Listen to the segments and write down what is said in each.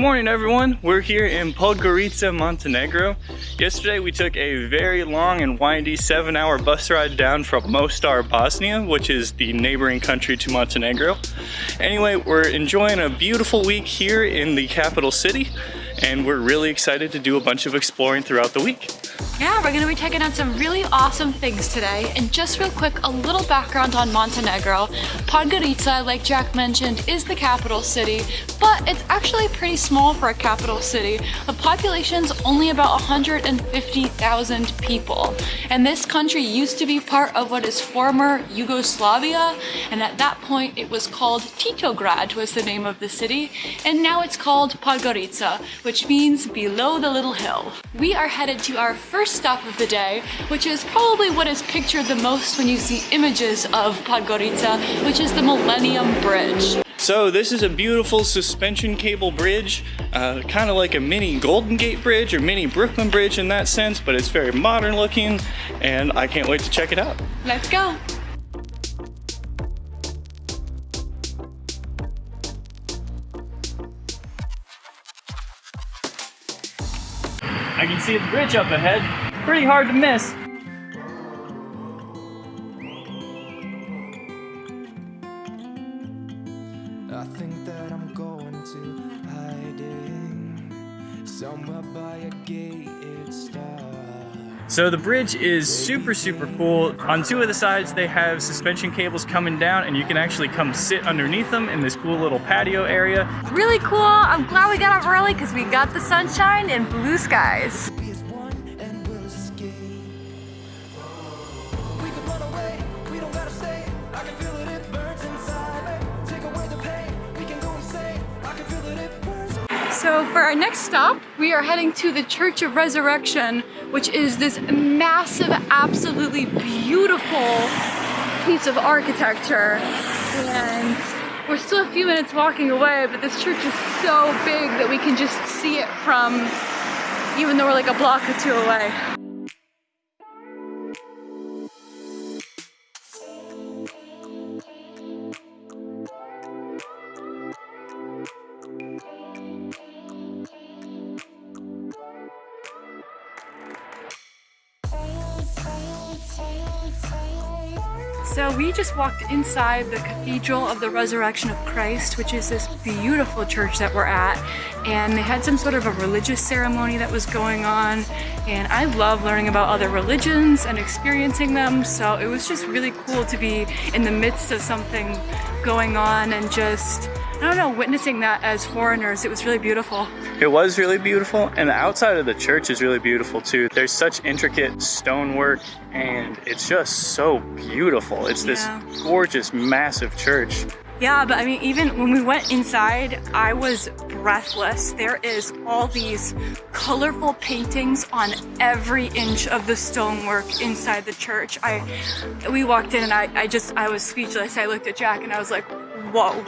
Morning everyone, we're here in Podgorica, Montenegro. Yesterday we took a very long and windy seven hour bus ride down from Mostar, Bosnia, which is the neighboring country to Montenegro. Anyway, we're enjoying a beautiful week here in the capital city and we're really excited to do a bunch of exploring throughout the week. Yeah, we're gonna be checking out some really awesome things today. And just real quick, a little background on Montenegro. Podgorica, like Jack mentioned, is the capital city, but it's actually pretty small for a capital city. The population's only about 150,000 people. And this country used to be part of what is former Yugoslavia. And at that point, it was called Titograd was the name of the city. And now it's called Podgorica, which means below the little hill. We are headed to our first stop of the day, which is probably what is pictured the most when you see images of Podgorica, which is the Millennium Bridge. So this is a beautiful suspension cable bridge, uh, kind of like a mini Golden Gate Bridge or mini Brooklyn Bridge in that sense, but it's very modern looking and I can't wait to check it out. Let's go. See the bridge up ahead. Pretty hard to miss. So the bridge is super, super cool. On two of the sides, they have suspension cables coming down and you can actually come sit underneath them in this cool little patio area. Really cool. I'm glad we got up early because we got the sunshine and blue skies. So for our next stop, we are heading to the Church of Resurrection, which is this massive, absolutely beautiful piece of architecture. And we're still a few minutes walking away, but this church is so big that we can just see it from, even though we're like a block or two away. So we just walked inside the Cathedral of the Resurrection of Christ, which is this beautiful church that we're at. And they had some sort of a religious ceremony that was going on. And I love learning about other religions and experiencing them. So it was just really cool to be in the midst of something going on and just, I don't know, witnessing that as foreigners. It was really beautiful. It was really beautiful and the outside of the church is really beautiful too. There's such intricate stonework and it's just so beautiful. It's this Yeah. gorgeous, massive church. Yeah, but I mean, even when we went inside, I was breathless. There is all these colorful paintings on every inch of the stonework inside the church. I, we walked in and I, I just, I was speechless. I looked at Jack and I was like, whoa.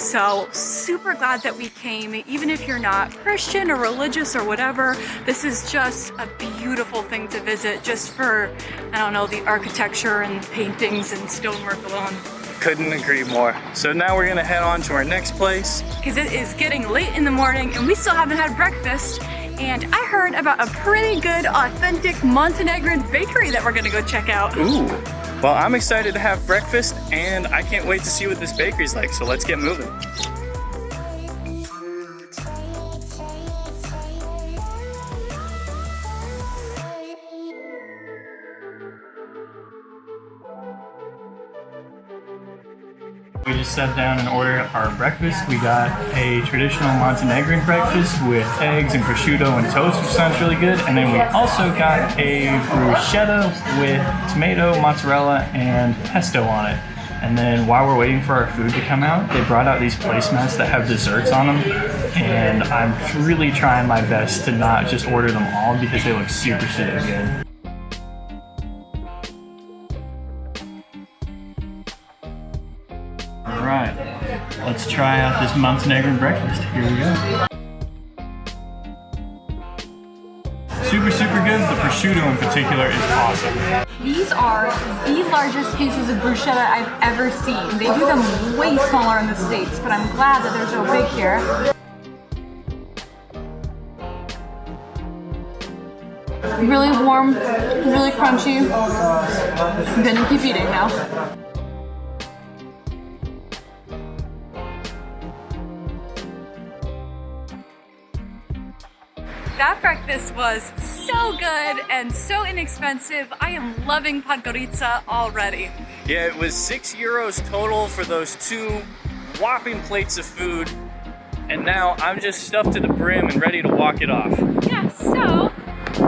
So super glad that we came. Even if you're not Christian or religious or whatever, this is just a beautiful thing to visit just for, I don't know, the architecture and paintings and stonework alone. Couldn't agree more. So now we're gonna head on to our next place. Because it is getting late in the morning and we still haven't had breakfast. And I heard about a pretty good, authentic Montenegrin bakery that we're gonna go check out. Ooh. Well, I'm excited to have breakfast and I can't wait to see what this bakery's like, so let's get moving. We just sat down and ordered our breakfast. We got a traditional Montenegrin breakfast with eggs and prosciutto and toast, which sounds really good. And then we also got a bruschetta with tomato, mozzarella, and pesto on it. And then while we're waiting for our food to come out, they brought out these placemats that have desserts on them. And I'm really trying my best to not just order them all because they look super, super good. Let's try out this Montenegrin breakfast. Here we go. Super, super good. The prosciutto in particular is awesome. These are the largest pieces of bruschetta I've ever seen. They do them way smaller in the States, but I'm glad that they're so big here. Really warm, really crunchy. I'm gonna keep eating now. That breakfast was so good and so inexpensive. I am loving Podgorica already. Yeah, it was six euros total for those two whopping plates of food. And now I'm just stuffed to the brim and ready to walk it off. Yeah, so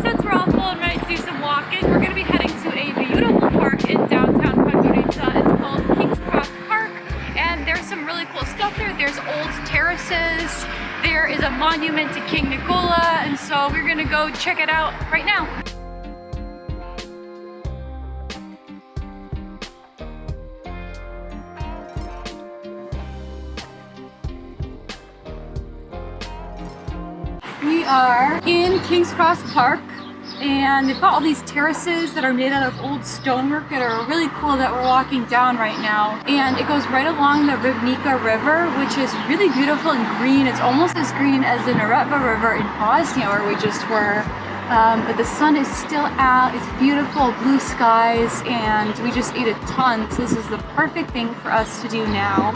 since we're all full and ready to do some walking, we're gonna be heading to a beautiful park in downtown Podgorica. It's called King's Cross Park, and there's some really cool stuff there. There's old terraces, there is a monument to King Nicola, and so we're gonna go check it out right now. We are in King's Cross Park and they've got all these terraces that are made out of old stonework that are really cool that we're walking down right now. And it goes right along the Ribnica River, which is really beautiful and green. It's almost as green as the Neretva River in Bosnia where we just were. Um, but the sun is still out, it's beautiful, blue skies, and we just ate a ton. So this is the perfect thing for us to do now.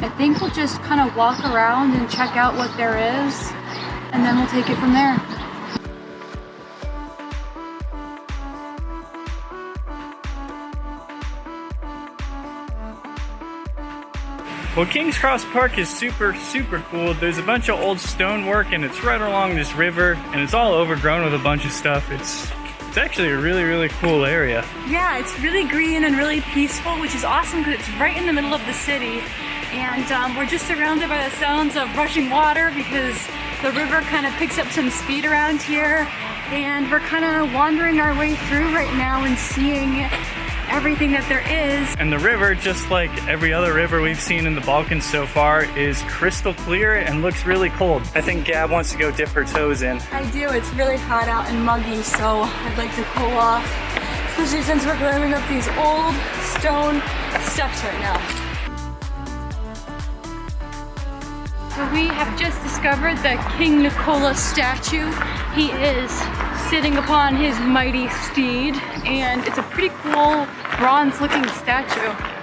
I think we'll just kind of walk around and check out what there is, and then we'll take it from there. Well, King's Cross Park is super, super cool. There's a bunch of old stonework and it's right along this river and it's all overgrown with a bunch of stuff. It's it's actually a really, really cool area. Yeah, it's really green and really peaceful, which is awesome because it's right in the middle of the city. And um, we're just surrounded by the sounds of rushing water because the river kind of picks up some speed around here. And we're kind of wandering our way through right now and seeing everything that there is. And the river, just like every other river we've seen in the Balkans so far, is crystal clear and looks really cold. I think Gab wants to go dip her toes in. I do, it's really hot out and muggy, so I'd like to cool off, especially since we're climbing up these old stone steps right now. So we have just discovered the King Nicola statue. He is sitting upon his mighty steed and it's a pretty cool bronze looking statue.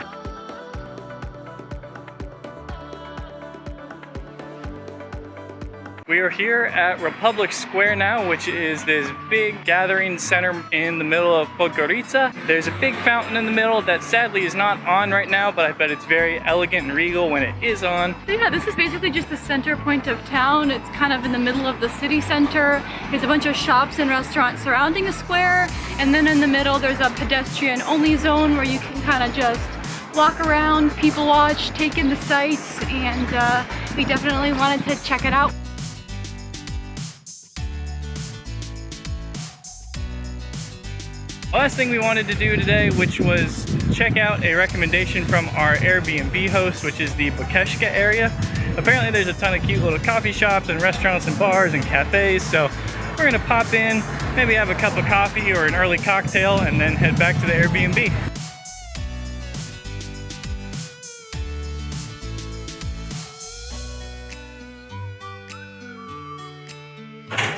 We are here at Republic Square now, which is this big gathering center in the middle of Podgorica. There's a big fountain in the middle that sadly is not on right now, but I bet it's very elegant and regal when it is on. Yeah, this is basically just the center point of town. It's kind of in the middle of the city center. There's a bunch of shops and restaurants surrounding the square. And then in the middle, there's a pedestrian only zone where you can kind of just walk around, people watch, take in the sights, and uh, we definitely wanted to check it out. Last thing we wanted to do today, which was check out a recommendation from our Airbnb host, which is the Bukeshka area. Apparently there's a ton of cute little coffee shops and restaurants and bars and cafes, so we're gonna pop in, maybe have a cup of coffee or an early cocktail, and then head back to the Airbnb.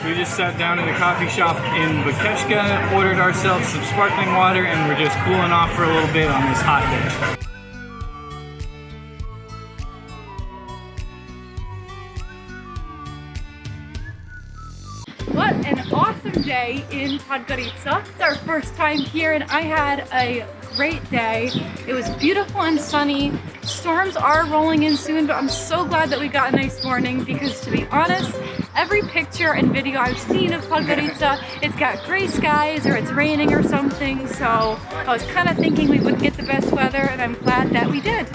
We just sat down in a coffee shop in Bukeshka, ordered ourselves some sparkling water, and we're just cooling off for a little bit on this hot day. What an awesome day in Podgorica. It's our first time here and I had a great day. It was beautiful and sunny. Storms are rolling in soon, but I'm so glad that we got a nice morning because to be honest, every picture and video I've seen of Podgorica, it's got gray skies or it's raining or something. So I was kind of thinking we wouldn't get the best weather and I'm glad that we did.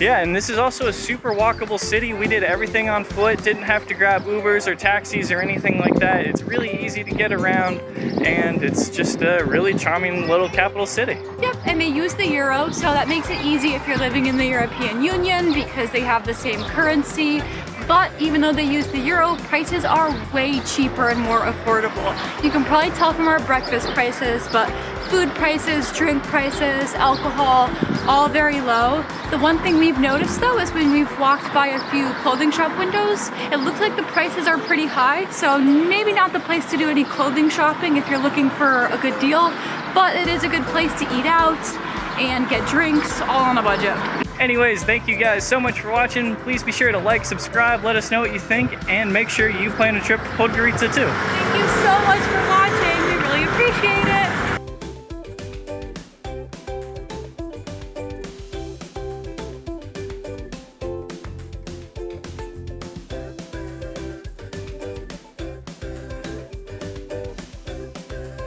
Yeah, and this is also a super walkable city. We did everything on foot, didn't have to grab Ubers or taxis or anything like that. It's really easy to get around, and it's just a really charming little capital city. Yep, and they use the euro, so that makes it easy if you're living in the European Union because they have the same currency. but even though they use the euro, prices are way cheaper and more affordable. You can probably tell from our breakfast prices, but food prices, drink prices, alcohol, all very low. The one thing we've noticed though is when we've walked by a few clothing shop windows, it looks like the prices are pretty high, so maybe not the place to do any clothing shopping if you're looking for a good deal, but it is a good place to eat out and get drinks all on a budget. Anyways, thank you guys so much for watching. Please be sure to like, subscribe, let us know what you think, and make sure you plan a trip to Podgorica too. Thank you so much for watching. We really appreciate it.